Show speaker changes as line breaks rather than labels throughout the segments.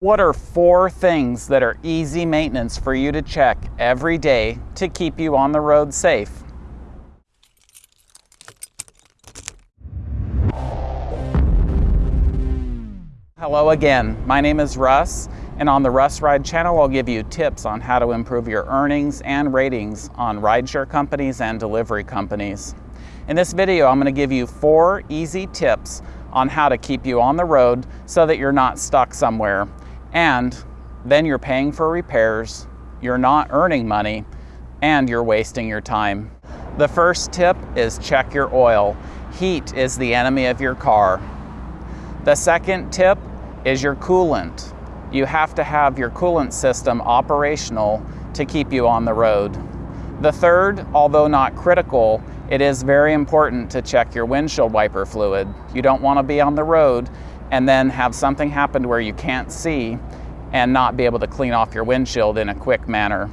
What are four things that are easy maintenance for you to check every day to keep you on the road safe? Hello again, my name is Russ, and on the Russ Ride channel, I'll give you tips on how to improve your earnings and ratings on rideshare companies and delivery companies. In this video, I'm gonna give you four easy tips on how to keep you on the road so that you're not stuck somewhere and then you're paying for repairs, you're not earning money, and you're wasting your time. The first tip is check your oil. Heat is the enemy of your car. The second tip is your coolant. You have to have your coolant system operational to keep you on the road. The third, although not critical, it is very important to check your windshield wiper fluid. You don't want to be on the road and then have something happen where you can't see and not be able to clean off your windshield in a quick manner.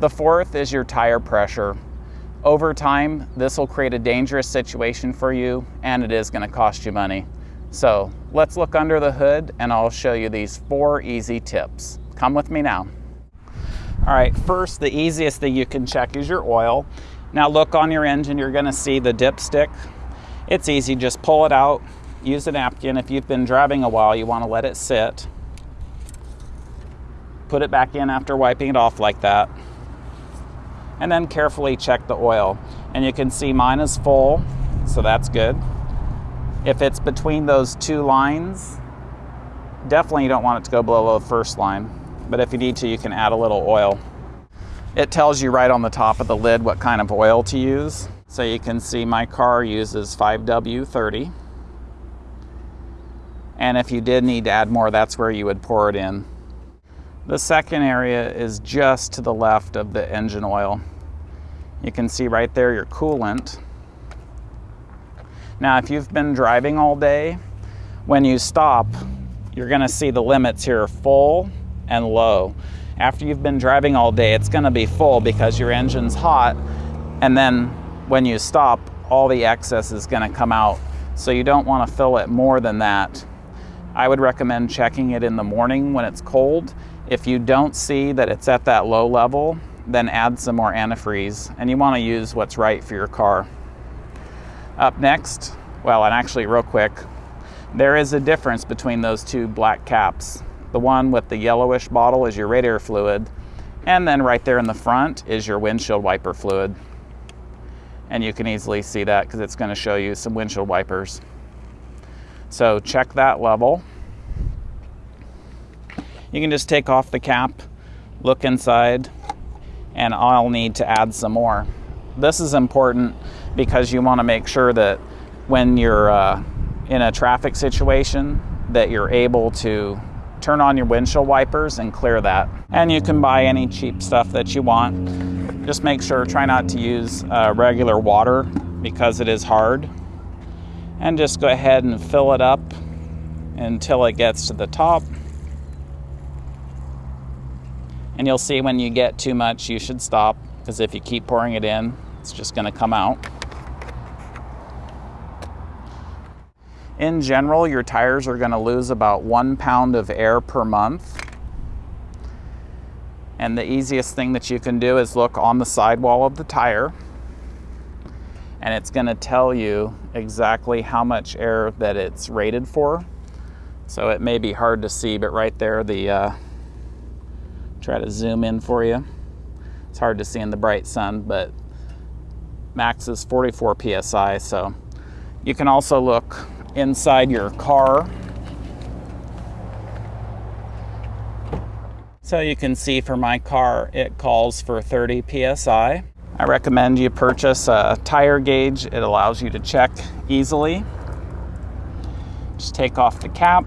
The fourth is your tire pressure. Over time, this will create a dangerous situation for you and it is going to cost you money. So let's look under the hood and I'll show you these four easy tips. Come with me now. All right, first, the easiest thing you can check is your oil. Now look on your engine, you're gonna see the dipstick. It's easy, just pull it out, use a napkin. If you've been driving a while, you want to let it sit. Put it back in after wiping it off like that. And then carefully check the oil. And you can see mine is full, so that's good. If it's between those two lines, definitely you don't want it to go below the first line. But if you need to, you can add a little oil. It tells you right on the top of the lid what kind of oil to use. So you can see my car uses 5W30. And if you did need to add more, that's where you would pour it in. The second area is just to the left of the engine oil. You can see right there your coolant. Now, if you've been driving all day, when you stop, you're gonna see the limits here full and low. After you've been driving all day, it's gonna be full because your engine's hot. And then when you stop, all the excess is gonna come out. So you don't wanna fill it more than that I would recommend checking it in the morning when it's cold. If you don't see that it's at that low level, then add some more antifreeze and you want to use what's right for your car. Up next, well, and actually real quick, there is a difference between those two black caps. The one with the yellowish bottle is your radiator fluid, and then right there in the front is your windshield wiper fluid. And you can easily see that because it's going to show you some windshield wipers. So check that level. You can just take off the cap, look inside, and I'll need to add some more. This is important because you want to make sure that when you're uh, in a traffic situation that you're able to turn on your windshield wipers and clear that. And you can buy any cheap stuff that you want. Just make sure, try not to use uh, regular water because it is hard and just go ahead and fill it up until it gets to the top. And you'll see when you get too much, you should stop because if you keep pouring it in, it's just going to come out. In general, your tires are going to lose about one pound of air per month. And the easiest thing that you can do is look on the sidewall of the tire and it's going to tell you exactly how much air that it's rated for. So it may be hard to see, but right there, the uh, try to zoom in for you. It's hard to see in the bright sun, but max is 44 psi. So you can also look inside your car. So you can see for my car, it calls for 30 psi. I recommend you purchase a tire gauge. It allows you to check easily. Just take off the cap,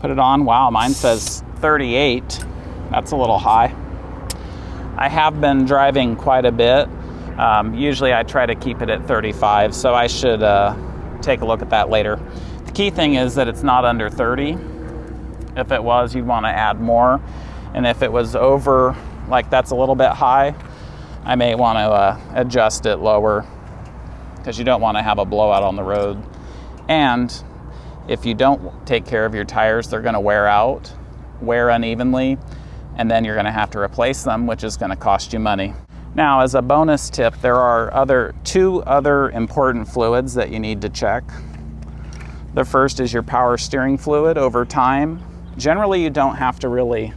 put it on. Wow, mine says 38. That's a little high. I have been driving quite a bit. Um, usually I try to keep it at 35, so I should uh, take a look at that later. The key thing is that it's not under 30. If it was, you'd want to add more. And if it was over, like that's a little bit high, I may want to uh, adjust it lower because you don't want to have a blowout on the road. And If you don't take care of your tires, they're going to wear out, wear unevenly, and then you're going to have to replace them, which is going to cost you money. Now, as a bonus tip, there are other two other important fluids that you need to check. The first is your power steering fluid over time. Generally, you don't have to really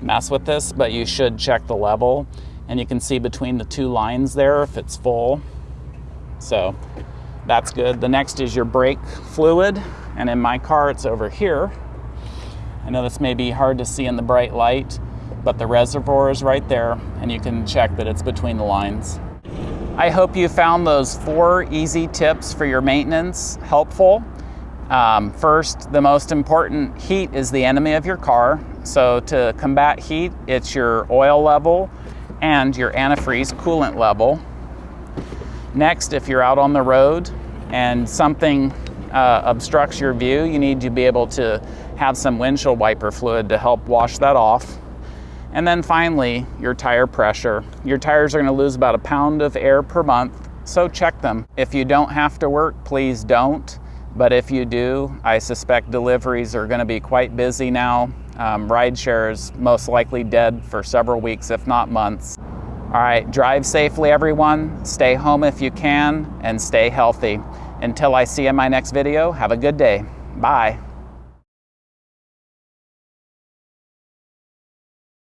mess with this, but you should check the level. And you can see between the two lines there if it's full. So that's good. The next is your brake fluid. And in my car, it's over here. I know this may be hard to see in the bright light, but the reservoir is right there and you can check that it's between the lines. I hope you found those four easy tips for your maintenance helpful. Um, first, the most important heat is the enemy of your car. So to combat heat, it's your oil level and your antifreeze coolant level. Next, if you're out on the road and something uh, obstructs your view, you need to be able to have some windshield wiper fluid to help wash that off. And then finally, your tire pressure. Your tires are gonna lose about a pound of air per month, so check them. If you don't have to work, please don't. But if you do, I suspect deliveries are gonna be quite busy now. Um, rideshare is most likely dead for several weeks, if not months. All right, drive safely, everyone. Stay home if you can, and stay healthy. Until I see you in my next video, have a good day. Bye.